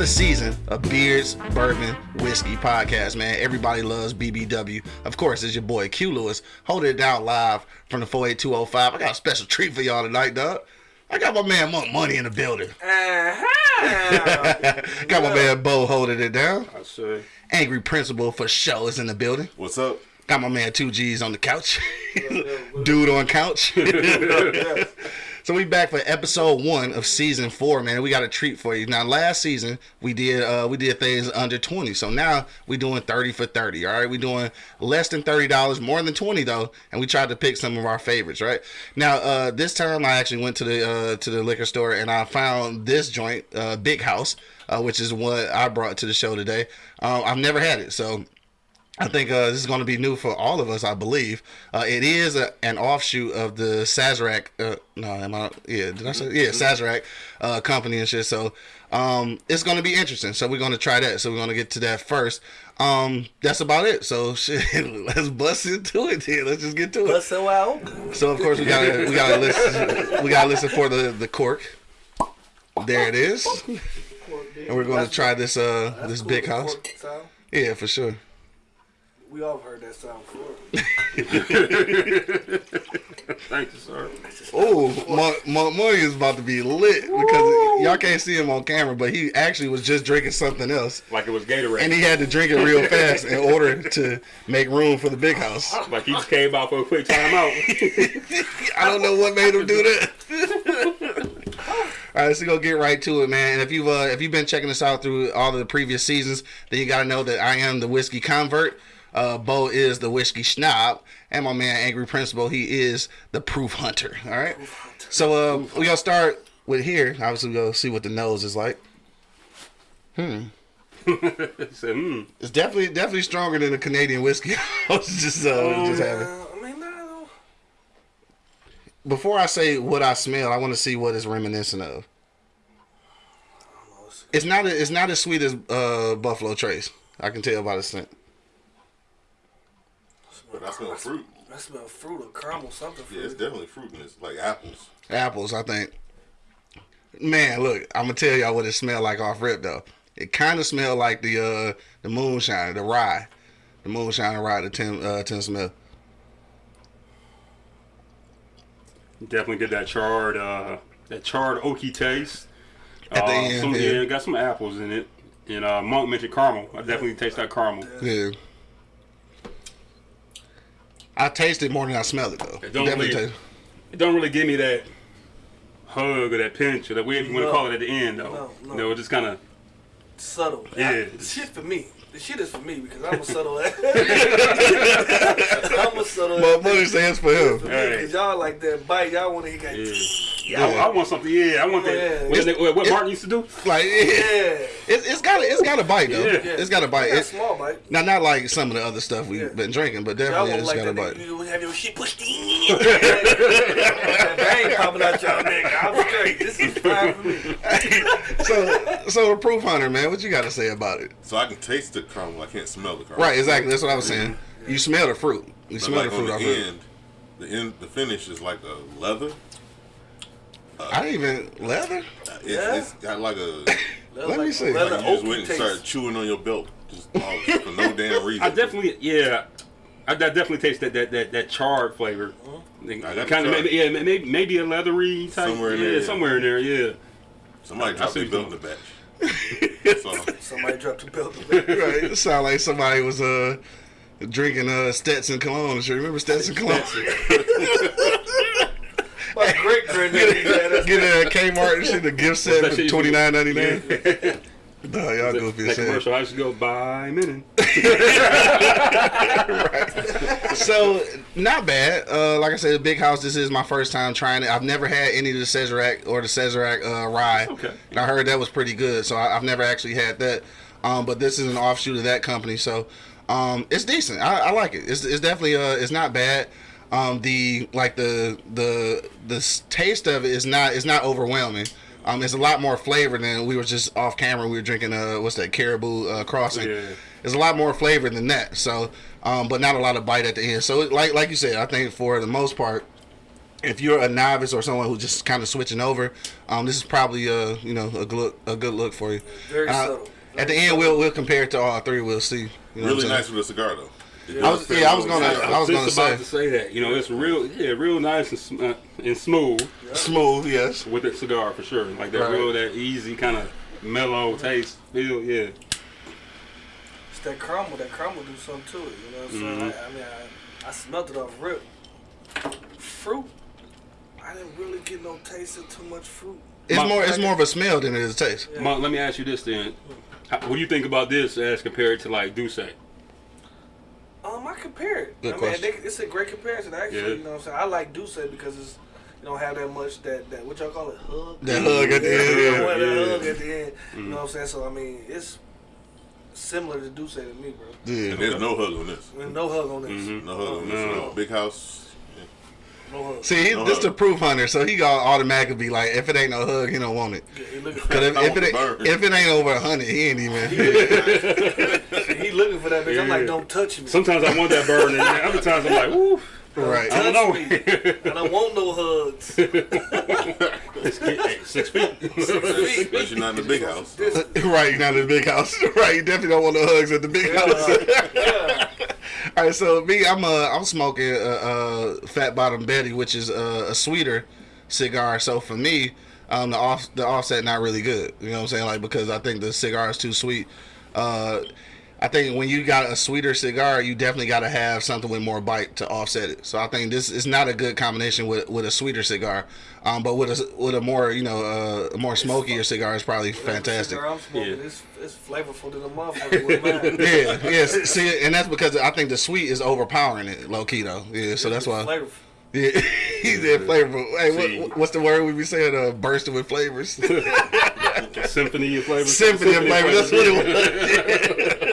another season of Beards, Bourbon, Whiskey podcast, man. Everybody loves BBW. Of course, it's your boy Q Lewis holding it down live from the 48205. I got a special treat for y'all tonight, dog. I got my man Monk Money in the building. Uh-huh. got my man Bo holding it down. I say. Angry Principal for show is in the building. What's up? Got my man Two G's on the couch. Dude on couch. so we back for episode one of season four, man. We got a treat for you. Now last season we did uh we did things under 20. So now we doing 30 for 30. All right. We doing less than $30, more than 20 though, and we tried to pick some of our favorites, right? Now uh this time I actually went to the uh to the liquor store and I found this joint, uh Big House, uh, which is what I brought to the show today. Um, I've never had it, so I think uh, this is going to be new for all of us. I believe uh, it is a, an offshoot of the Sazerac. Uh, no, am I? Yeah, did I say? Yeah, Sazerac uh, company and shit. So um, it's going to be interesting. So we're going to try that. So we're going to get to that first. Um, that's about it. So shit, let's bust into it. Here, let's just get to it. Bust it out. So of course we got to we got to listen. We got to listen for the the cork. There it is, and we're going to try this uh this big house. Yeah, for sure. We all heard that sound before. Thank you, sir. Oh, Monk, Monk Money is about to be lit because y'all can't see him on camera, but he actually was just drinking something else, Like it was Gatorade. and he had to drink it real fast in order to make room for the big house. like he just came out for a quick timeout. I don't know what made him do that. All right, so go get right to it, man. And if you've uh, if you've been checking us out through all of the previous seasons, then you got to know that I am the whiskey convert. Uh, Bo is the whiskey schnob, and my man Angry Principal, he is the proof hunter. All right. So uh, we gonna start with here. Obviously, we go see what the nose is like. said, hmm. It's definitely definitely stronger than a Canadian whiskey. I was just uh, just having. I mean, no. Before I say what I smell, I want to see what it's reminiscent of. It's not it's not as sweet as uh, Buffalo Trace. I can tell by the scent. But I smell fruit. I smell fruit or caramel, something. Yeah, it's definitely fruit in this, like apples. Apples, I think. Man, look, I'm gonna tell y'all what it smelled like off rip though. It kind of smelled like the uh, the moonshine, the rye, the moonshine and rye, the tin uh, tin smell. Definitely get that charred, uh, that charred oaky taste. At the Uh, end, some, yeah. yeah, got some apples in it. And uh, Monk mentioned caramel. I definitely taste that caramel. Yeah. I taste it more than I smell it though. It don't Definitely really- taste- It don't really give me that hug or that pinch or that whatever you want to call it at the end though. No, no. You know, it just kind of Subtle. Yeah. I, the shit for me. The shit is for me because I'm a subtle ass. I'm a subtle ass. But money stands for him. Because y'all like that bite. Y'all want to hear yeah. That. yeah. I, I want something. Yeah, I want that. Yeah. What, what, what Martin used to do? Like it, Yeah. it's, it's got a, it's got a bite though. Yeah. yeah. It's got a bite. Got a It, small bite. now not like some of the other stuff we've Yeah. been drinking, but definitely won't it's like got a bite. nigga. You have your shit pushed in. that bang popping out y'all nigga. I'm straight. This is fine for me. so so the proof hunter, man, what you got to say about it? So I can taste the caramel. I can't smell the caramel. Right, exactly. That's what I was saying. You smell the fruit. You But smell like the on fruit the off it. end, the end, the finish is like a leather. I didn't even leather. It's, Yeah? it's got like a Let me see. Leather like you just went and taste. started chewing on your belt just all, for no damn reason. I definitely, yeah, I, I definitely taste that that that, that charred flavor. I got the Kind of, maybe, yeah, maybe maybe a leathery type. Somewhere in yeah, there, yeah. somewhere in there, yeah. Somebody I dropped see their belt in the batch. Somebody dropped the belt. right. It sound like somebody was uh drinking uh Stetson cologne. and shit. remember Stetson cologne? My great granddaddy had us. Get a Kmart and shit, a gift set for shit you- twenty nine ninety nine. No, y'all goofy That as commercial, I used to go buy Minin. So not bad. Uh, like I said, big house. This is my first time trying it. I've never had any of the Sazerac or the Sazerac uh, rye. Okay. And I heard that was pretty good. So I, I've never actually had that. Um, but this is an offshoot of that company. So um, it's decent. I, I like it. It's, it's definitely uh, it's not bad. Um, the like the the the taste of it is not is not overwhelming. Um, it's a lot more flavor than we were just off camera. We were drinking uh, what's that Caribou uh, Crossing. Yeah. There's a lot more flavor than that. So, um, but not a lot of bite at the end. So, like like you said, I think for the most part, if you're a novice or someone who's just kind of switching over, um, this is probably a you know a good look, a good look for you. Very Uh, subtle. At the Very end, we'll we'll compare it to all three. We'll see. You know Really nice with a cigar though. It I was- yeah, I was gonna- I was just gonna about say. to say that. You know, it's real, yeah, real nice and, sm- uh, and smooth smooth. Yes. with that cigar for sure. Like that Right. real, that easy kind of mellow taste feel. Yeah. It's that caramel. That caramel do something to it. You know what I'm saying? Mm-hmm. I, I mean, I, I smelled it off rip. Fruit. I didn't really get no taste of too much fruit. It's My- more it's more of a smell than it is a taste. Yeah. Monk, let me ask you this then. How, what do you think about this as compared to like D'ussé? Um, I compare it. Good I question. mean, they, it's a great comparison actually. Yeah. You know what I'm saying? I like D'ussé because it's you don't have that much that that what y'all call it hug. That hug at the end. you Yeah. that hug at the end. You know what I'm saying? So I mean, it's similar to D'ussé to me, bro. Yeah. And there's no hug on this. There's no hug on this. Mhm. No hug on this. No. No. Big house. No hug. See, he, No this hug. the proof hunter, so he gonna automatically be like, if it ain't no hug, he don't want it. Yeah, he looking Cause for if, I if it want the ain't, if it ain't over a hundred, he ain't even. he looking for that bitch. I'm like, don't touch me. Sometimes I want that burn, and other times I'm like, woo. right. I don't know. me. I don't want no hugs. Hey, Six feet. Especially not in the big house. right, you're not in the big house. right, you definitely don't want no hugs at the big house. yeah. All right, so me, I'm uh, I'm smoking uh, Fat Bottom Betty, which is uh, a sweeter cigar. So for me, um, the off the offset not really good. You know what I'm saying? Like because I think the cigar is too sweet. Uh, I think when you got a sweeter cigar, you definitely got to have something with more bite to offset it. So I think this is not a good combination with with a sweeter cigar. Um, but with a with a more you know uh, a more smokier cigar is probably fantastic. Cigar I'm smoking, Yeah. it's, it's flavorful to the motherfucker with mine. Yeah, yes. See, and that's because I think the sweet is overpowering it, low key though. Yeah, so that's why. Flavorful. Yeah, he said flavorful. Hey, what, what's the word we be saying? Uh, bursting with flavors. Symphony of flavors. Symphony of flavors. That's what it was.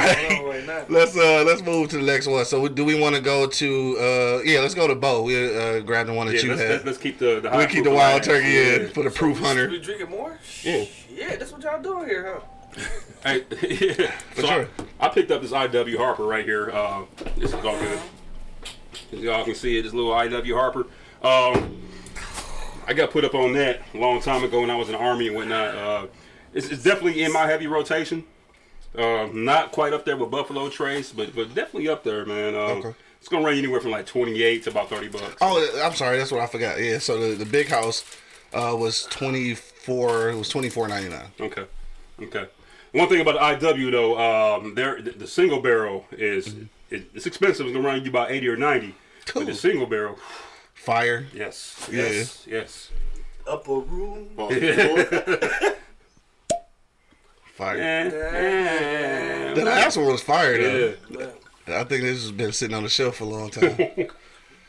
That's All right. going right let's uh let's move to the next one. So do we want to go to uh yeah let's go to Bo. We uh grabbed the one that Yeah, you let's, had. let's, let's keep the, the we'll keep the wild alive. turkey in for the proof We hunter. drinking more? Yeah. Yeah, that's what y'all doing here, huh? Hey, yeah. So sure. I, I picked up this IW Harper right here. Uh, this is all good. As y'all can see it, this little IW Harper. Um, I got put up on that a long time ago when I was in the army and whatnot. Uh, it's, it's definitely in my heavy rotation. Uh, not quite up there with Buffalo Trace, but but definitely up there, man. Um, Okay. It's gonna range anywhere from like twenty eight to about thirty bucks. Oh, I'm sorry, that's what I forgot. Yeah, so the, the big house uh was twenty four. It was twenty four ninety nine. Okay. Okay. One thing about the IW though, um, there the, the single barrel is it, it's expensive. It's gonna run you about eighty or ninety. Cool. But the single barrel, Fire. yes, Yeah. yes, yes. Upper room. Pause before. Fire. The last one was fire though. yeah. I think this has been sitting on the shelf for a long time.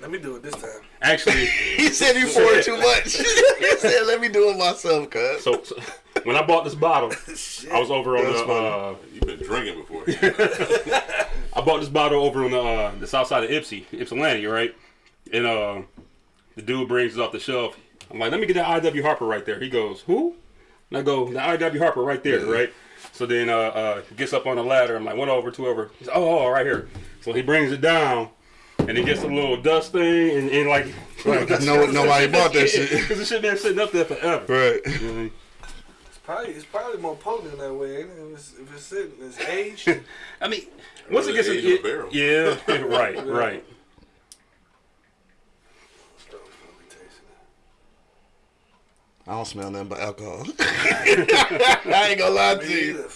Let me do it this time. Actually, he said you poured too much. he said, "Let me do it myself, cuz." so, so when I bought this bottle, I was over on That's the uh, You've been drinking before. I bought this bottle over on the uh, the south side of Ipsy, Ypsilanti, right? And uh, the dude brings it off the shelf. I'm like, let me get that IW Harper right there. He goes, who? And I go, the IW Harper right there, right? So then uh, uh, he gets up on the ladder. I'm like, one over, two over. He's, oh, oh, right here. So he brings it down, and he gets a little dust thing, and, and like, Right, 'cause no- nobody bought that shit. Because the shit been sitting up there forever. Right. Mhm. It's probably it's probably more potent in that way. Ain't it? If it's if it's sitting, it's aged. I mean, once it gets age in, of a barrel. yeah, right, right. I don't smell nothing but alcohol. I ain't gonna lie to you.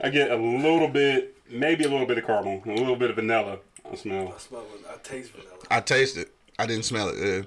I get a little bit, maybe a little bit of caramel, a little bit of vanilla. I smell. I smell. I taste vanilla. I taste it. I didn't smell it. Yeah.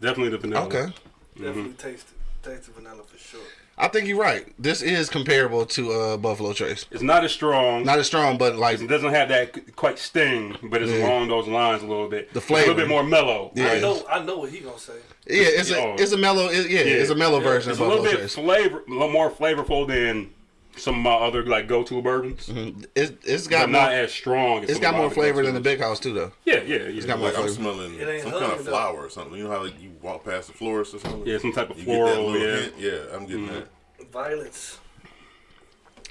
Definitely the vanilla. Okay. Definitely mm-hmm. taste it. Taste the vanilla for sure. I think you're right. This is comparable to uh, Buffalo Trace. It's not as strong. Not as strong, but like it doesn't have that quite sting, but it's Yeah. along those lines a little bit. The It's a little bit more mellow. Yeah. I know. I know what he gonna say. yeah, it's a Oh. it's a mellow. It, yeah, it's a mellow version It's of a little Buffalo bit Trace. flavor, a little more flavorful than some of my other like go-to bourbons. Mm-hmm. It, it's But got not more. as strong. As It's some got more flavor than the big house too, though. Yeah, yeah, yeah. It's got more Like I'm flavor. smelling some kind hugging of though. flower or something. You know how like, you walk past the florist or something? Yeah, some type of You floral. get that little yeah. hint. Yeah, I'm getting mm-hmm. that. Violets.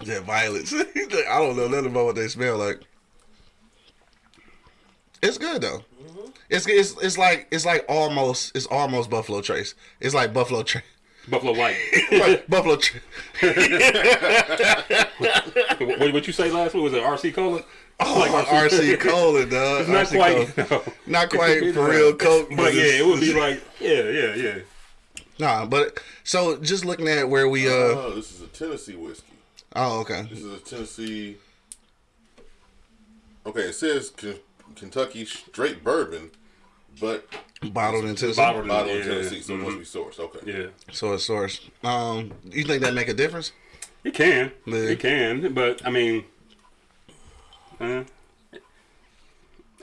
Yeah, violets. I don't know nothing about what they smell like. It's good though. Mm-hmm. It's, it's it's like it's like almost it's almost Buffalo Trace. It's like Buffalo Trace. Buffalo White. like Buffalo Trace. what what you say last week was it RC Cola? Oh, Like RC Cola, dog. It's not RC quite. Cola. no. Not quite for real Coke, But yeah, it would be like yeah, yeah, yeah. Nah, but so just looking at where we uh Oh, this is a Tennessee whiskey. oh okay This is a Tennessee. Okay, it says Ken- Kentucky straight bourbon, but bottled in Tennessee. Bottled in- bottled in Yeah. Tennessee, so it must be sourced. Okay. Yeah. So it's sourced. Um, you think that make a difference? It can. Yeah. It can, but I mean, uh,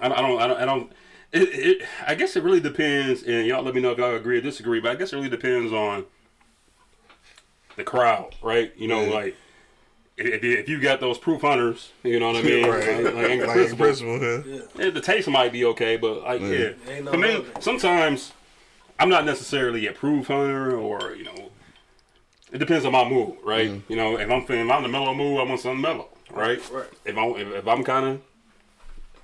I, don't- I don't. I don't. I don't. It, it, I guess it really depends, and y'all let me know if y'all agree or disagree. But I guess it really depends on the crowd, right? You know, Yeah. like if, if you got those proof hunters, you know what I mean? right. Like, like Like in Principal. principle, yeah. Yeah, the taste might be okay, but like, yeah. Ain't no For me, sometimes I'm not necessarily a proof hunter, or you know, it depends on my mood, right? Mm-hmm. You know, if I'm feeling, if I'm in the mellow mood, I want something mellow, right? Right. If I'm, if, if I'm kind of,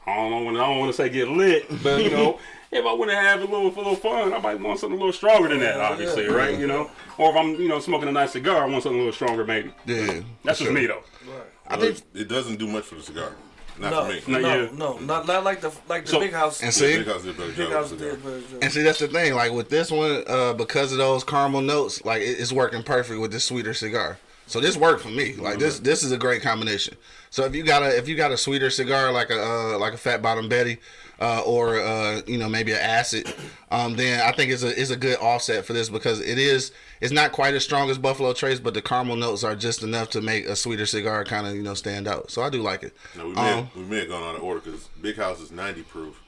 I don't know, I don't want to say get lit, but you know. If I want to have a little, a little fun, I might want something a little stronger than that, obviously, yeah. right? You know, or if I'm, you know, smoking a nice cigar, I want something a little stronger, maybe. Yeah, That's just me, though. Right. I Well, think, it, it doesn't do much for the cigar. Not No, for me. Not no, you. no, not not like the like the So- big house. and Yeah, see, Big House did better big house did, cigar. but and see, that's the thing. Like with this one, uh, because of those caramel notes, like it, it's working perfect with this sweeter cigar. So this worked for me. Like this, this is a great combination. So if you got a if you got a sweeter cigar like a uh, like a Fat Bottom Betty, uh, or uh, you know maybe an acid, um, then I think it's a it's a good offset for this because it is it's not quite as strong as Buffalo Trace, but the caramel notes are just enough to make a sweeter cigar kind of you know stand out. So I do like it. No, we may, Um, have, we may have gone out of order because Big House is 90 proof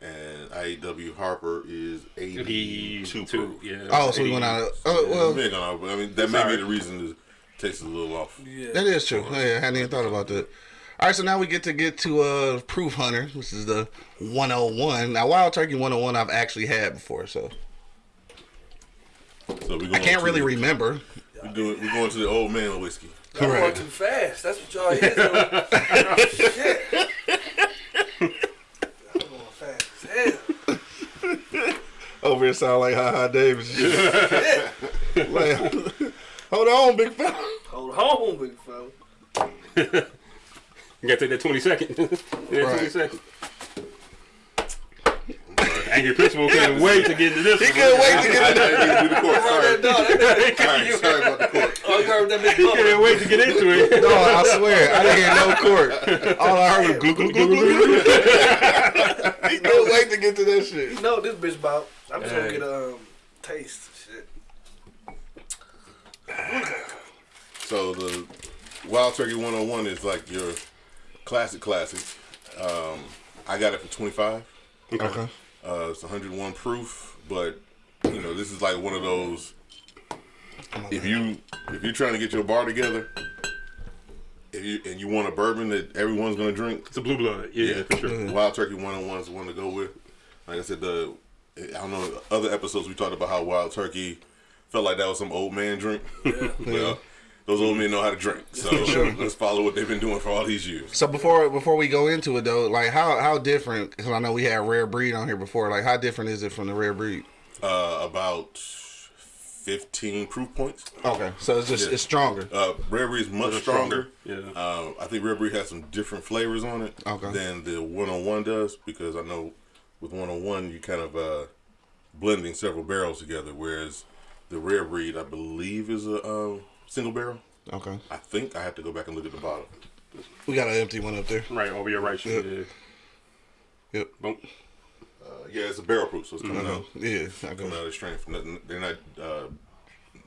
and IW Harper is 82 proof. yeah. Oh, so we went out. Of, oh Yeah, we well, may have gone out, I mean, that may be the reason the taste is a little off. yeah, That is true. Oh, yeah, I hadn't even thought about that. All right, so now we get to get to uh Proof Hunter, which is the 101. Now, Wild Turkey 101 I've actually had before, so So we I can't really remember. We're, doing, we're going to the old man whiskey. y'all going too fast. That's what y'all is. Shit. I'm going fast as hell. Over here sound like Ha Ha Davis. like, hold on, big fella. Hold on, big fella. You gotta take that 20 second. yeah, Right. 20 second. Angry Principal couldn't wait to get into this. He one. couldn't wait to get into didn't do the court. Heard Sorry. that dog. That- Sorry, sorry about the court. Oh, you heard that He couldn't wait to get into it. No, I swear, I didn't hear no court. All I heard was glue, glue, glue, glue, glue. He couldn't wait to get to that shit. You know this bitch about. I'm just gonna get a um, taste. Shit. So the Wild Turkey 101 is like your classic classic. Um, I got it for 25. Okay. Uh, it's 101 proof, but you know this is like one of those. If you if you're trying to get your bar together, if you and you want a bourbon that everyone's gonna drink, It's a blue blood. Yeah, for sure. Wild Turkey 101 is the one to go with. Like I said, the I don't know other episodes we talked about how Wild Turkey felt like that was some old man drink. well, those old men know how to drink, so let's follow what they've been doing for all these years. So before before we go into it though, like how how different? Because I know we had rare breed on here before. Like how different is it from the rare breed? Uh, about 15 proof points. Okay, so it's just Yeah. it's stronger. Uh, Rare Breed is much stronger. Yeah. Uh, I think Rare Breed has some different flavors on it Okay. than the 101 does because I know with 101 you kind of uh, blending several barrels together, whereas the Rare Breed I believe is a um, single barrel. Okay, I think I have to go back and look at the bottle. we got an empty one up there. Right, over your right shoulder. Yeah. Yep. Boom. Uh, yeah, it's a barrel proof, so it's coming out Yeah. I coming go. out of strength. Nothing, they're not uh,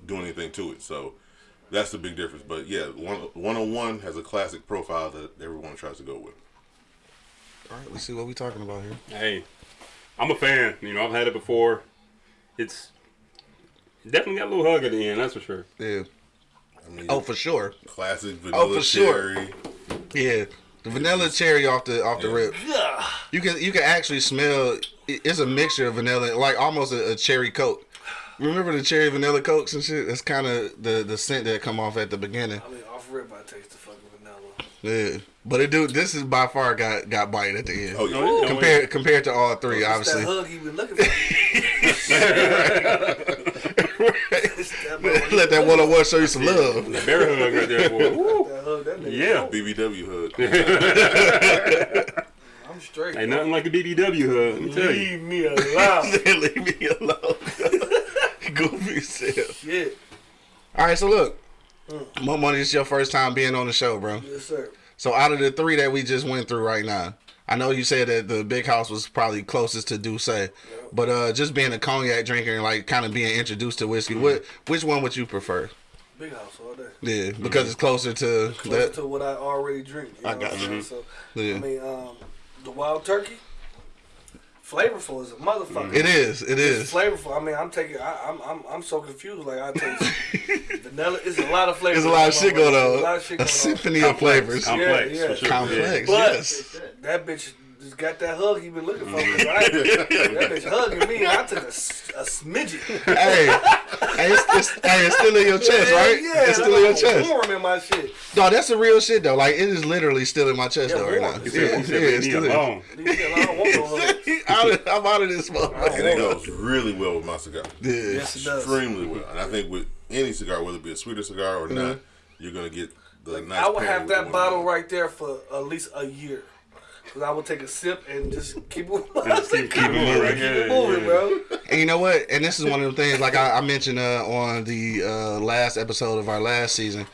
doing anything to it, so that's the big difference. But yeah, one, 101 has a classic profile that everyone tries to go with. All right, let's see what we're talking about here. Hey, I'm a fan. You know, I've had it before. It's definitely got a little hug at the end, that's for sure. Yeah. I mean, Oh, for sure. classic oh, vanilla Oh, for sure. cherry. Yeah. The vanilla cherry off the off the Yeah. rip. You can you can actually smell. It's a mixture of vanilla, like almost a, a cherry coke. Remember the cherry vanilla cokes and shit? That's kind of the the scent that come off at the beginning. I mean, off rip, I taste the fucking vanilla. Yeah, but it do. This is by far got got bite at the end. Oh, yeah. Oh, yeah. compared compared to all three, obviously. that hug he been looking for. It's that motherfucker. Let that one on one show you some love. That bear hug right there, boy. That hug, that. Yeah. BBW hug. I'm straight. Ain't nothing like a BBW hug. Let me tell you. Leave me alone. Leave me alone. Goofy self. Shit. All right, so look, mm. Mo Money, this is your first time being on the show, bro. Yes, sir. So out of the three that we just went through right now, I know you said that the big house was probably closest to D'ussé, but uh, just being a cognac drinker and like kind of being introduced to whiskey, what which one would you prefer? Big house all day. Yeah, because it's closer to Closer that. to what I already drink. You know I what got I'm you. saying? So, Yeah. I mean, um, the wild turkey, flavorful as a motherfucker. It is. It It's is. flavorful. I mean, I'm taking. I, I'm. I'm. I'm so confused. Like I taste vanilla. It's a lot of flavors. There's a lot of shit going There's on. A lot of shit A going on. symphony of flavors. Complex, Yeah, yeah. for sure. Complex. But Yes. that bitch just got that hug he been looking for. 'cause I, that bitch hugging me, and I took a, s- a smidget. hey, hey, it's, it's, hey, it's still in your chest, right? Yeah, it's still in your chest. Warm in my shit. No, that's the real shit though. Like it is literally still in my chest Yeah, though right now. He He Yeah, yeah, it's still me in. alone. Leave. I don't want no hug. Out of- I'm out of this motherfucker. And it goes really well with my cigar. Yeah. Yes, it does. Extremely well. And I think with any cigar, whether it be a sweeter cigar or not, mm-hmm. you're going to get the nice I would have that bottle right there for at least a year. Cause I would take a sip and just keep it, just keep- keep it moving, right? keep Yeah, it moving, yeah. bro. And you know what? And this is one of the things, like I, I mentioned uh, on the uh, last episode of our last season.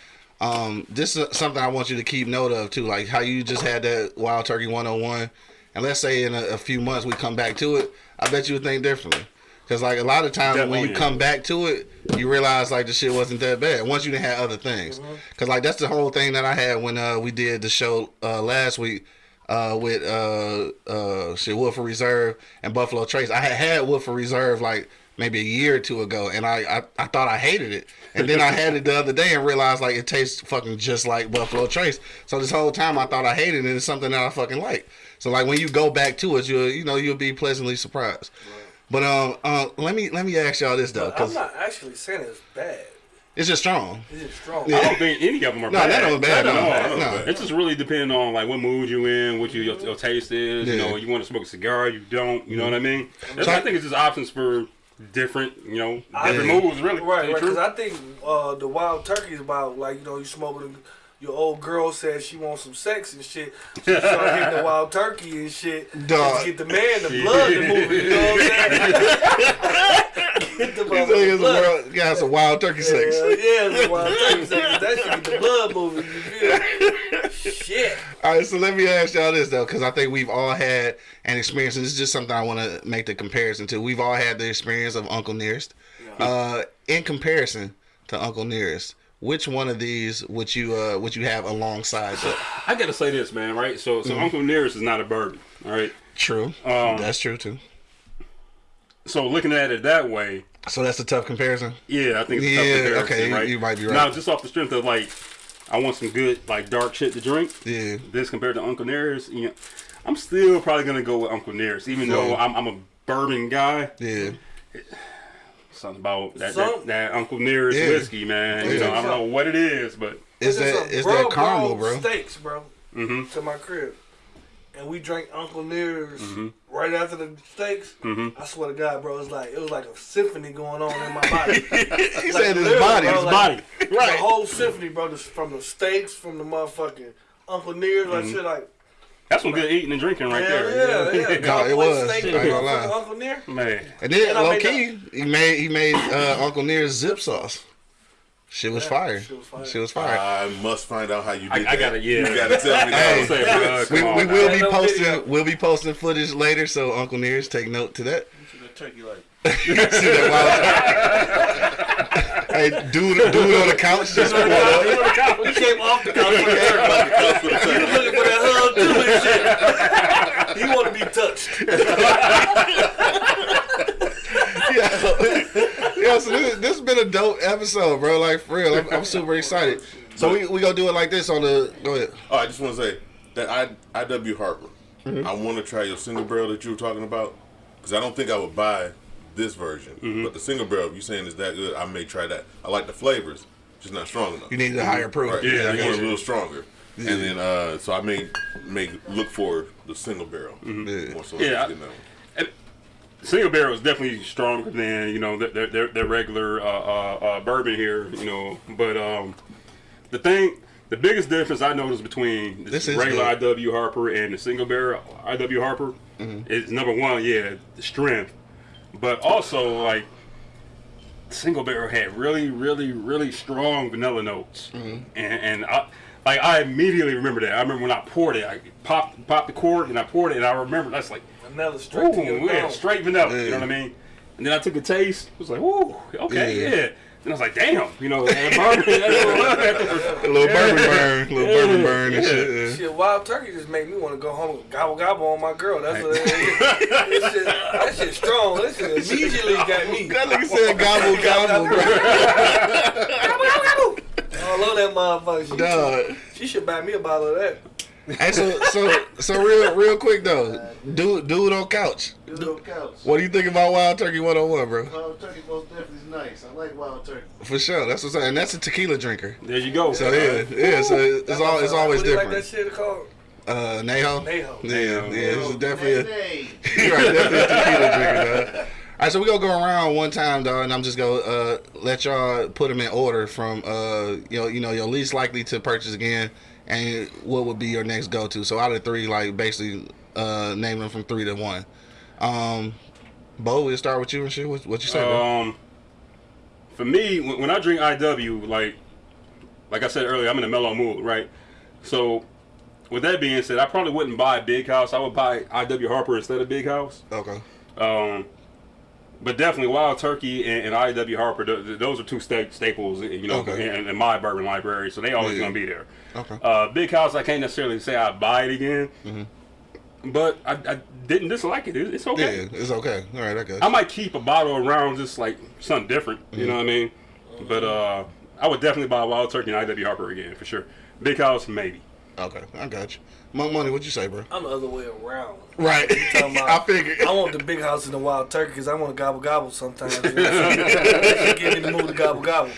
Um, this is something I want you to keep note of too, like how you just had that Wild Turkey 101. And let's say in a, a few months we come back to it, I bet you would think differently. Because like a lot of times when you Definitely. come back to it, you realize like the shit wasn't that bad. Once you done had other things, because like that's the whole thing that I had when uh, we did the show uh, last week uh, with uh, uh, shit Woodford Reserve and Buffalo Trace. I had had Woodford Reserve like maybe a year or two ago, and I, I I thought I hated it, and then I had it the other day and realized like it tastes fucking just like Buffalo Trace. So this whole time I thought I hated it. and It's something that I fucking like. So like when you go back to it, you you know you'll be pleasantly surprised. But um, uh, let me let me ask y'all this though, I'm not actually saying it's bad. It's just strong. It's just strong. Yeah. I don't think any of them are No, bad. none of them bad. None No, of no. It just really depends on like what mood you in, what you, your, your taste is. You know, you want to smoke a cigar, you don't. You know what I mean? That's- So I- I think it's just options for different, you know, different think- moods. Really, Right, Ain't right. Because I think uh, the wild turkey is about like you know you smoking. Your old girl says she wants some sex and shit. She started hitting the wild turkey and shit. Dog. Just get the man, the blood to move. You know what I'm saying? get the He's like, it's a blood. world, got some wild turkey sex. Yeah, yeah, it's a wild turkey sex. That shit get the blood moving. You feel? Shit. All right, so let me ask y'all this though, because I think we've all had an experience, and this is just something I want to make the comparison to. We've all had the experience of Uncle Nearest. Uh, in comparison to Uncle Nearest, which one of these would you uh would you have alongside that? I gotta say this, man. Right? So, Mm-hmm. so Uncle Nearest is not a bourbon. All right. True, Um, that's true too. So looking at it that way, So that's a tough comparison. yeah, I think it's a Yeah, tough comparison, okay, you- right? you might be right. Now, just off the strength of like, I want some good like dark shit to drink. Yeah, This compared to Uncle Nearest, you know, I'm still probably gonna go with Uncle Nearest, even though I'm, I'm a bourbon guy. yeah. Something about that Some- that, that Uncle Nearest Yeah. whiskey, man. You know, I don't know what it is, but Is There's that some bro that caramel, bro? Steaks, bro. Mhm. To my crib, and we drank Uncle Near's Mm-hmm. right after the steaks. I swear to God, bro, it was like it was like a symphony going on in my body. He Like, said his body. bro, His like- body. Right? The whole symphony, bro, just from the steaks, from the motherfucking Uncle Near's, like shit, like that's some good eating and drinking right hell there. yeah, yeah. No, it was. I ain't gonna lie. Uncle Near. Man, And then And low made key, he made he made uh, Uncle Near's zip sauce. Shit was Yeah, fire. shit was fire. Shit was fire. I must find out how you did I- I gotta- yeah. You gotta tell me Hey. that. Say, bro, we, we will be posting video. we'll be posting footage later, so Uncle Nearest take note to that. Turkey like. See that wild Hey, dude, dude on the couch just pulled up. He came off the couch. He was looking for that hug too and shit. He want to be touched. Yeah, yeah. So this, this has been a dope episode, bro. Like for real, I'm, I'm super excited. So we we gonna do it like this on the. Go ahead. Oh, I just want to say that I IW Harper. Mm-hmm. I want to try your single barrel that you were talking about because I don't think I would buy this version, Mm-hmm. but the single barrel. If you saying is that good, I may try that. I like the flavors, just not strong enough. You need a higher proof. Right. Yeah, Yeah, I I want a little stronger. And then uh, so I may make look for the single barrel Yeah. more so Yeah, than that one. Single barrel is definitely stronger than you know their their, their regular uh, uh, uh, bourbon here, you know. But um, the thing, the biggest difference I noticed between This this regular good. IW Harper and the single barrel IW Harper Mm-hmm. is number one, yeah, the strength, but also like single barrel had really, really, really strong vanilla notes, Mm-hmm. and and I, like I immediately remember that. I remember when I poured it, I popped popped the cork and I poured it, and I remember that's like. Another straight Ooh, your yeah, straight vanilla. You know what I mean? And then I took a taste. It was like, ooh, okay, Yeah. yeah. And I was like, damn, you know, that bourbon, that A little bourbon burn, a little bourbon burn and shit. yeah. Shit, wild turkey just made me want to go home and gobble gobble on my girl. That's what that shit, that shit strong. That shit immediately got me. That nigga said gobble gobble, bro. I love that motherfucker. She, Dog. she should buy me a bottle of that. Hey, so so so real real quick though, dude dude on couch. Dude on couch. What do you think about Wild Turkey 101, bro? Wild turkey most definitely is nice. I like wild turkey. For sure, that's what's and that's a tequila drinker. There you go. So yeah, yeah. So it's all it's always what do you like that shit called? Uh, Neho. Neho. Yeah, yeah. This is definitely. A, Nay, You're right, definitely a tequila drinker, dog. All right, so we gonna go around one time, dog, and I'm just gonna uh, let y'all put them in order from uh, you know, you know, your least likely to purchase again, and what would be your next go to. So out of three, like basically uh, name them from three to one. Um, Bo, we'll start with you and shit. What, what you say, bro? Um, for me, when, when I drink IW, like, like I said earlier, I'm in a mellow mood, right? So, with that being said, I probably wouldn't buy Big House. I would buy IW Harper instead of Big House. Okay. Um, but definitely Wild Turkey and, and IW Harper, th- th- those are two sta- staples, you know, Okay. in, in my bourbon library. So they always Yeah. gonna be there. Okay. Uh, Big House, I can't necessarily say I buy it again, Mm-hmm. but I, I didn't dislike it. It- It's okay. Yeah, it's okay. All right, I guess. I might keep a bottle around just like something different. You know what I mean? But uh, I would definitely buy Wild Turkey and IW Harper again for sure. Big House, maybe. Okay, I got you. Monk Money, what you say, bro? I'm the other way around. Right. talking I about- figured. I want the big house in the wild turkey because I want to gobble gobble sometimes. You know what I'm saying? That shit get in the mood to gobble gobble.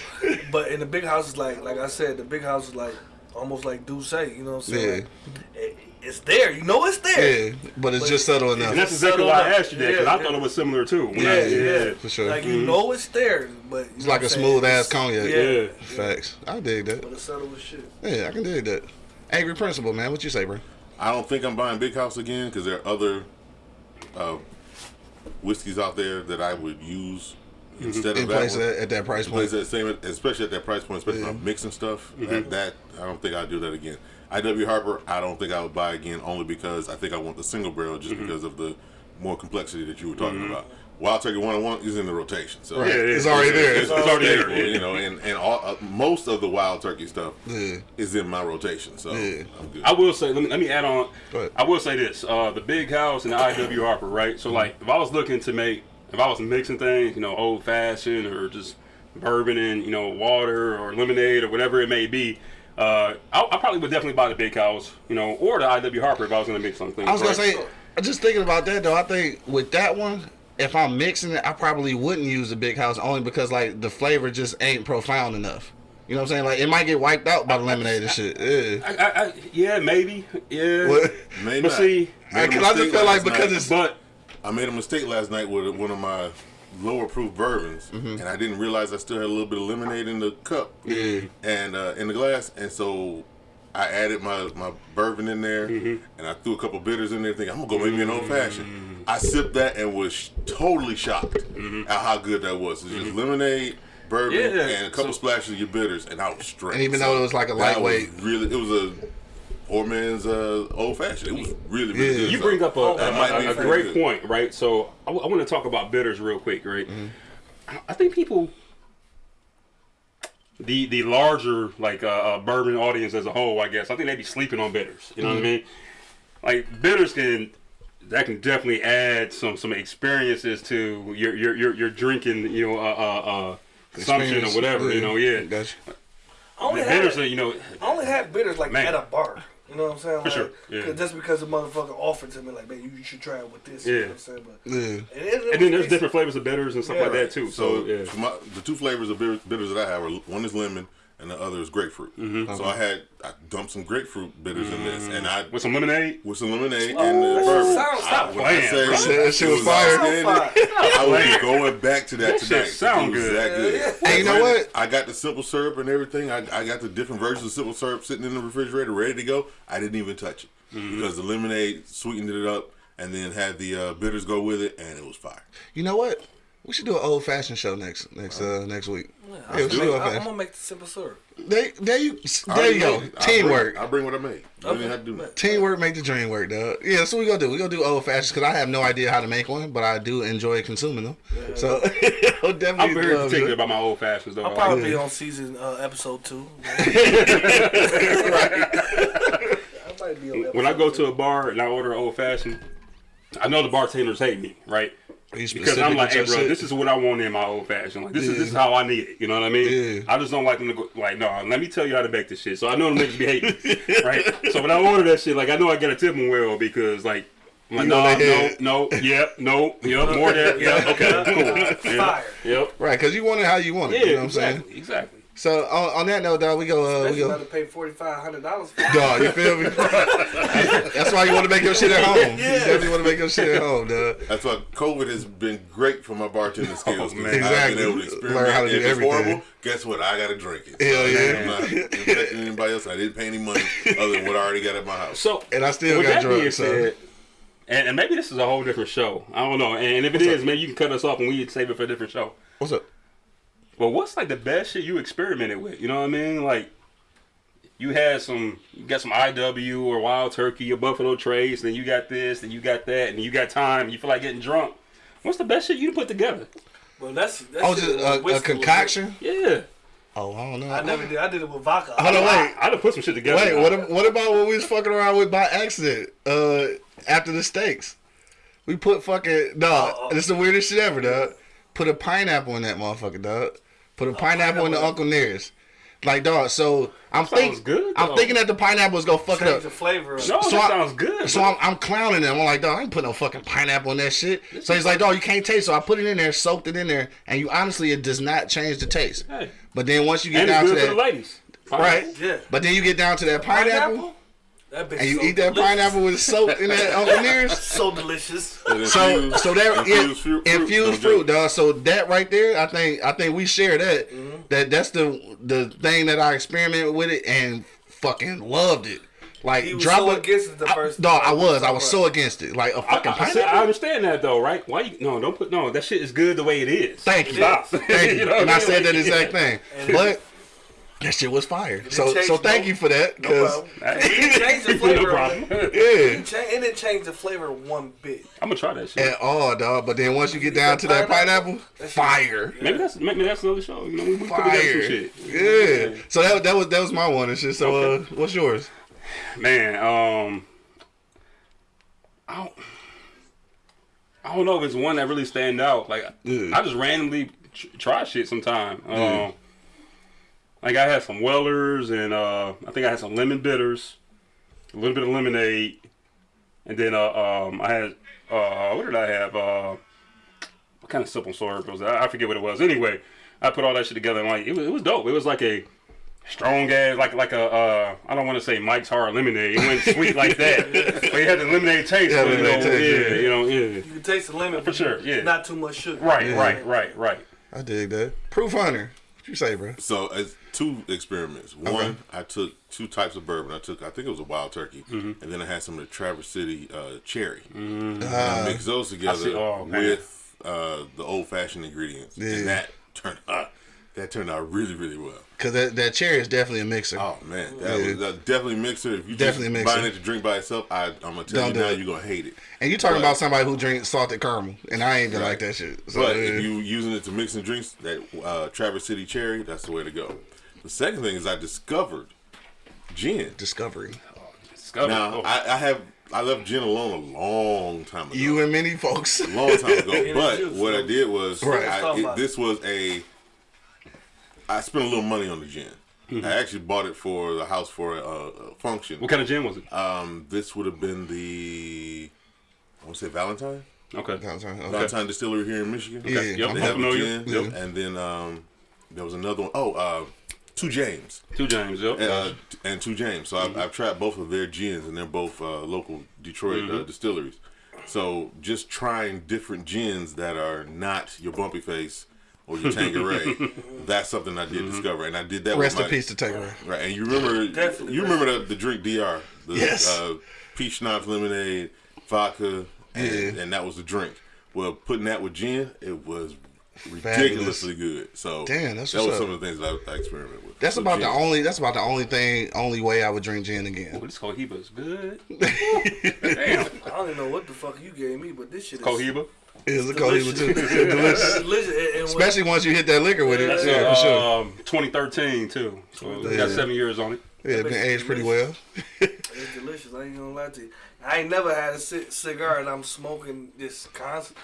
But in the big house is like, like I said, the big house is like almost like D'ussé. You know what I'm saying? Like, it, it's there. You know it's there. Yeah, but it's just subtle enough. And that's exactly why I asked you that because Yeah, I thought it was similar too. When Yeah, I- yeah, for sure. Like you mm-hmm. know it's there, but It's like a smooth ass cognac. Yeah. Yeah. Facts. I dig that. But it's subtle as shit. Yeah, I can dig that. Angry Principal, man. What you say, bro? I don't think I'm buying Big House again because there are other uh, whiskeys out there that I would use instead In of that place one. at, at that price point. that same, especially at that price point, especially when I'm mixing stuff. Mm-hmm. That, that I don't think I'd do that again. IW Harper, I don't think I would buy again, only because I think I want the single barrel, just Mm-hmm. because of the more complexity that you were talking about. Wild Turkey 101 is in the rotation, so Right. Yeah, yeah, it's already there. It's, It's already there, staple, you know, and and all, uh, most of the Wild Turkey stuff Yeah. is in my rotation, so Yeah. I'm good. I will say, let me, let me add on. I will say this: uh, the Big House and the IW Harper, right? So, like, if I was looking to make, if I was mixing things, you know, old fashioned or just bourbon and you know water or lemonade or whatever it may be, uh, I, I probably would definitely buy the Big House, you know, or the IW Harper if I was going to mix something. I was gonna right? say, just thinking about that though. I think with that one, if I'm mixing it, I probably wouldn't use a big house only because like the flavor just ain't profound enough. You know what I'm saying? Like it might get wiped out by the lemonade and shit. Yeah. I, I, I, yeah, maybe, yeah. What? Maybe But not. see, Made Because I just mistake feel like because night. it's but I made a mistake last night with one of my lower proof bourbons, Mm-hmm. and I didn't realize I still had a little bit of lemonade in the cup yeah. and uh, in the glass, and so I added my, my bourbon in there, Mm-hmm. and I threw a couple bitters in there, thinking I'm gonna go make me an old fashioned. I sipped that and was sh- totally shocked at how good that was. It's just lemonade. Bourbon Yeah, and a couple so- splashes of your bitters, and I was straight. And even though it was like a that was lightweight- really, it was a poor man's uh, old fashioned. It was really, really Yeah. good. You So bring up a, a- might a- a great good. point, right? So I, want to talk about bitters real quick, right? I, I think people, the the larger like uh, uh, bourbon audience as a whole, I guess, I think they'd be sleeping on bitters. You know what I mean? Like bitters can that can definitely add some some experiences to your your your, your drinking, you know, uh, uh, uh, consumption or Experience. whatever. You know, yeah. Gotcha. I only The had, bitters, are, you know, I only had bitters like Man. at a bar. You know what I'm saying? For like, sure, yeah. 'cause Just because the motherfucker offered to me, like, man, you should try it with this. You know Yeah. what I'm saying? But Yeah. it is- it and then there's different flavors of bitters and stuff Yeah. like that too. So, So yeah. my, the two flavors of bitters that I have are one is lemon and the other is grapefruit. Mm-hmm. So I had I dumped some grapefruit bitters in this, and I With some lemonade. with some lemonade Oh, and the that shit bourbon. sounds- I, stop when I playing, say bro. That shit was fire. outstanding, I was going back to that That shit tonight. sound it good. that good. Hey, you know what? I got the simple syrup and everything. I, I got the different versions of simple syrup sitting in the refrigerator, ready to go. I didn't even touch it Mm-hmm. because the lemonade sweetened it up, and then had the uh, bitters go with it, and it was fire. You know what? We should do an old fashioned show next next uh next week. I'm, Yeah, we should do gonna, I'm gonna make the simple syrup. There, there you, there you go. made it. I'll Teamwork. Bring, I'll bring what I made. You Okay. didn't have to do that. Teamwork make the dream work, dog. Yeah, that's what we gonna do. We gonna do old fashioned because I have no idea how to make one, but I do enjoy consuming them. So I'll definitely I'm very love particular about my old fashions though. I'll I probably like- be on season uh, episode two. I might be on when I go episode to a bar and I order an old fashioned, I know the bartenders hate me, right? You Because I'm like, hey, bro, shit? this is what I want in my old fashioned. Like, this is this is how I need it. You know what I mean? Yeah. I just don't like them to go like, no. Let me tell you how to make this shit. So I know them niggas be hating, right? So when I order that shit, like, I know I gotta tip them well because like. I'm like, You know no, they no, no, yep, no, yep, more there, yep, okay, cool, yeah, Fire. yep, right, because you want it how you want it. yeah, you know what I'm saying? exactly, exactly. So on, on that note, dog, we go. Uh, we Especially about go. to pay forty five hundred dollars for it. Dog, you feel me? That's why you want to make your shit at home. You definitely want to make your shit at home, dog. That's why COVID has been great for my bartending skills. 'cause man. I've Exactly. been able to experiment. Learn how to do if it's horrible, guess what? I got to drink it. Hell yeah. I'm not infecting anybody else. I didn't pay any money other than what I already got at my house. So, And I still with got that drunk, so- said, and, and maybe this is a whole different show. I don't know. And if it is, maybe you can cut us off and we save it for a different show. What's up? But what's like the best shit you experimented with? You know what I mean? Like you had some, you got some IW or Wild Turkey or Buffalo Trace, then you got this, then you got that, and you got time. You feel like getting drunk. What's the best shit you put together? Well, that's that's Oh, just a, a concoction? Yeah, Oh, I don't know. I never did. I did it with vodka. Hold on, wait. I, I'd have put some shit together. Wait, what, ab- what about what we was fucking around with by accident uh, after the steaks? We put fucking dog. Uh-oh. This is the weirdest shit ever, dog. Put a pineapple in that motherfucker, dog. Put a pineapple in the. Uncle Nearest. Like dog, so I'm thinking, good, I'm though. thinking that the pineapple is gonna fuck it up. the flavor. No, So that I- sounds good. So I'm, I'm clowning him. I'm like, dog, I ain't put no fucking pineapple in that shit. So he's like, dog, you can't taste. So I put it in there, soaked it in there, and you honestly, it does not change the taste. Hey. But then once you get and down it's to good for the that, ladies. right? Yeah. But then you get down to that pineapple, That bitch and you so eat that delicious. pineapple with soaked in that Uncle Nearest. So delicious. And So, so that yeah, infused fruit, infused no fruit, dog. So that right there, I think, I think we share that. Mm-hmm. That that's the the thing that I experimented with it and fucking loved it. Like He was drop so it. against it the I- first dog, I was, I was so against it. Like a I, fucking I, I, said- pineapple. I understand that though, right? Why you no? Don't put no. That shit is good the way it is. Thank you. Stop. Thank you. You know and I I mean? said that Like, exact thing. But that shit was fire. So so thank no- you for that. No 'cause- problem. It didn't change the flavor. no problem. yeah. It It didn't change the flavor one bit. I'm gonna try that shit. At all, dog. But then once you get down to that pineapple, That shit- fire. Maybe that's maybe that's another show. You know, we, we put together some Fire. shit. Yeah. So that, that was that was my one and shit. So uh, what's yours? Man, um, I don't, I don't know if it's one that really stand out. Like Yeah. I just randomly tr- try shit sometime. Um, like I had some Wellers and uh, I think I had some lemon bitters, a little bit of lemonade, and then uh, um, I had uh, what did I have? Uh, what kind of simple syrup was that? I forget what it was. Anyway, I put all that shit together and like it was, it was dope. It was like a strong ass, like like a uh, I don't want to say Mike's Hard Lemonade. It wasn't sweet like that, but it had the lemonade taste. Yeah, but, you know, taste, yeah, yeah. you know, yeah. You can taste the lemon For sure, yeah. Not too much sugar. Right, Yeah. right, right, right. I dig that. Proof Hunter. What you say, bro? So as two experiments. One, Okay. I took two types of bourbon. I took, I think it was a wild turkey, Mm-hmm. and then I had some of the Traverse City uh, cherry. Mm. And I mixed those together. Oh, with uh, the old fashioned ingredients, Yeah. and that turned out that turned out really, really well. Cause that, that cherry is definitely a mixer. Oh man, that Yeah. was that definitely mixer. If you Definitely just buying it to drink by itself, I, I'm gonna tell Don't you now, it. you're gonna hate it. And you're talking But- about somebody who drinks salted caramel, and I ain't even like that shit. So But uh, if you using it to mix in drinks, that uh, Traverse City cherry, that's the way to go. The second thing is I discovered gin. discovery. Discover. Now oh, I, I have I left gin alone a long time ago. You and many folks. a long time ago. but what I did was Right. I, it, this was a I spent a little money on the gin. Mm-hmm. I actually bought it for the house for a, a function. what kind of gin was it? Um, this would have been the I want to say Valentine. Okay. Downtown, okay. Valentine Distillery here in Michigan. Yeah, Yep, I'm They I'm have a gin, Yep. and then um, there was another one. Oh, uh, Two James. Two James, yep. uh, and Two James. So Mm-hmm. I've, I've tried both of their gins, and they're both uh, local Detroit Mm-hmm. uh, distilleries. So just trying different gins that are not your bumpy face or your Tanqueray. that's something I did Mm-hmm. discover, and I did that. Rest with in my, peace to Takeaway. Right, and you remember you remember the, the drink Dr. The, Yes. Uh, peach schnapps, lemonade, vodka, and, Yeah. and that was the drink. Well, putting that with gin, it was ridiculously good. So Damn, that's that was up. some of the things that I, I experimented with. That's So about the only. That's about the only thing, only way I would drink gin again. Well, this Cohiba is good. Damn. I don't even know what the fuck you gave me, but this shit is Cohiba. It's a Cohiba too. It's delicious. delicious. And- and when- Especially once you hit that liquor with it. That's Yeah, for sure. Um, 2013 too. So it Yeah. got seven years on it. Yeah, it's been aged pretty well. It's delicious. I ain't gonna lie to you. I ain't never had a cigar and I'm smoking this constant.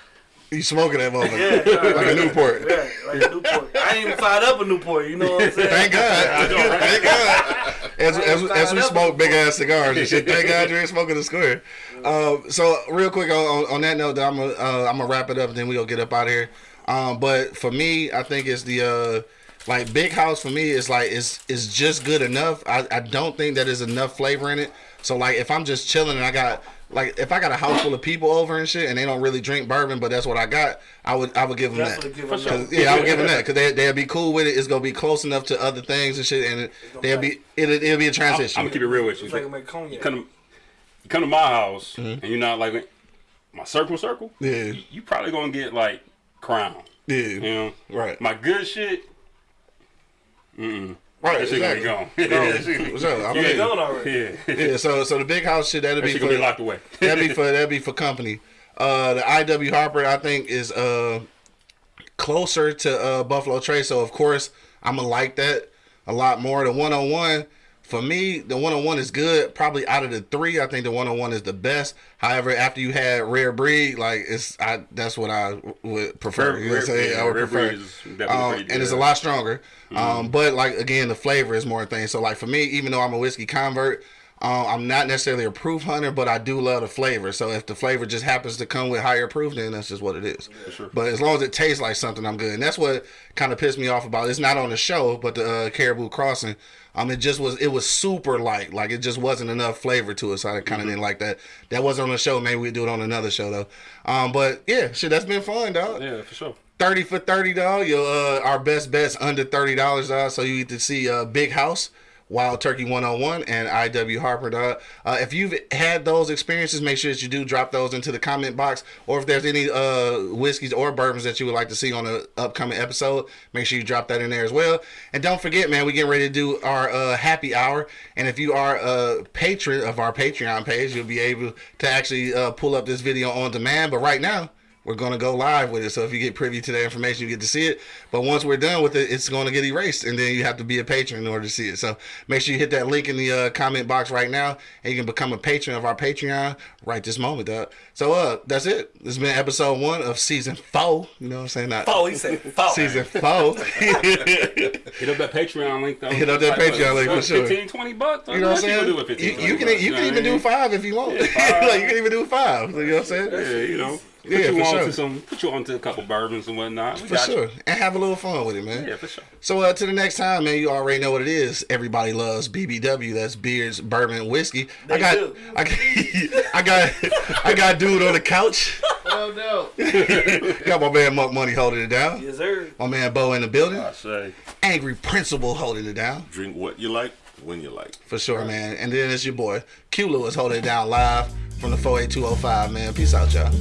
You smoking that motherfucker Yeah, like a Newport. Yeah, like a Newport. I ain't even fired up a Newport. You know what I'm saying? Thank God. Thank God. As, as, as we smoke big ass cigars and shit, thank God you ain't smoking a square. Um, so real quick on, on, that note, I'm gonna uh, I'm gonna wrap it up and then we gonna get up out of here. Um, but for me, I think it's the uh, like big house for me is like it's it's just good enough. I, I don't think that is enough flavor in it. So like if I'm just chilling and I got like if I got a house full of people over and shit and they don't really drink bourbon, but that's what I got, I would I would give them that. Give them sure. that. 'Cause, yeah, I would give them that because they they'll be cool with it. It's gonna be close enough to other things and shit, and it, they'll be it'll, it'll be a I'm, transition. I'm gonna keep it real with you. It's like a. You come to, you come to my house mm-hmm. and you're not like my circle circle. Yeah. You, you probably gonna get like crown. yeah, You know. right, My good shit. Right. That shit Exactly. gone. Yeah, That shit- for sure. I mean, gone already. yeah. yeah. So so the big house shit that'll be for be locked away. that'd be for that'd be for company. Uh, the IW Harper I think is uh closer to uh Buffalo Trace, so of course I'm gonna like that a lot more. The one on one. For me, the one on one is good. Probably out of the three, I think the one on one is the best. However, after you had rare breed, like it's I that's what I would prefer. Rare- you know what I'm rare- saying? yeah, I would rare prefer. breed is definitely Um, and it's a lot stronger. Um, but like again, the flavor is more a thing. So like for me, even though I'm a whiskey convert, um, I'm not necessarily a proof hunter, but I do love the flavor. So if the flavor just happens to come with higher proof, then that's just what it is. sure. But as long as it tastes like something, I'm good. And that's what kind of pissed me off about. it. It's not on the show, but the uh, Caribou Crossing. Um, it just was. It was super light. Like it just wasn't enough flavor to it. So I kind of didn't like that. That wasn't on the show. Maybe we do it on another show though. Um, but yeah, shit, that's been fun, dog. Yeah, for sure. Thirty for thirty, dog. Your uh, our best bets under thirty dollars, dog. So you get to see uh, Big House, Wild Turkey One Hundred One, and IW Harper. Uh, if you've had those experiences, make sure that you do drop those into the comment box. Or if there's any uh, whiskeys or bourbons that you would like to see on an upcoming episode, make sure you drop that in there as well. And don't forget, man, we getting ready to do our uh, happy hour. And if you are a patron of our Patreon page, you'll be able to actually uh, pull up this video on demand. But right now we're gonna go live with it. So if you get privy to that information, you get to see it. But once we're done with it, it's gonna get erased, and then you have to be a patron in order to see it. So make sure you hit that link in the uh, comment box right now, and you can become a patron of our Patreon right this moment, dog. So uh, that's it. This has been episode one of season four. You know what I'm saying? Not Oh, he said four. season four. Hit up that Patreon link though. Hit up that Like, Patreon what, link for sure. 15, 20 bucks. You know what I'm saying? Do 15, You, you can bucks, you know can what even I do five if you want. five. like you can even do five. You know what I'm saying? Yeah, you know. Put Yeah, you for on sure. to some. Put you on to a couple bourbons and whatnot. We For got sure, and have a little fun with it, man. Yeah, for sure. So uh, to the next time, man, you already know what it is. Everybody loves BBW. That's beers, bourbon, and whiskey. I got, do. I got, I got, I got dude on the couch. Oh no. Got my man Monk Money holding it down. Yes, sir. My man Bo in the building. I say. Angry Principal holding it down Drink what you like when you like. for sure, man. And then it's your boy Q Lewis holding it down live from the 48205, man. Peace out, y'all.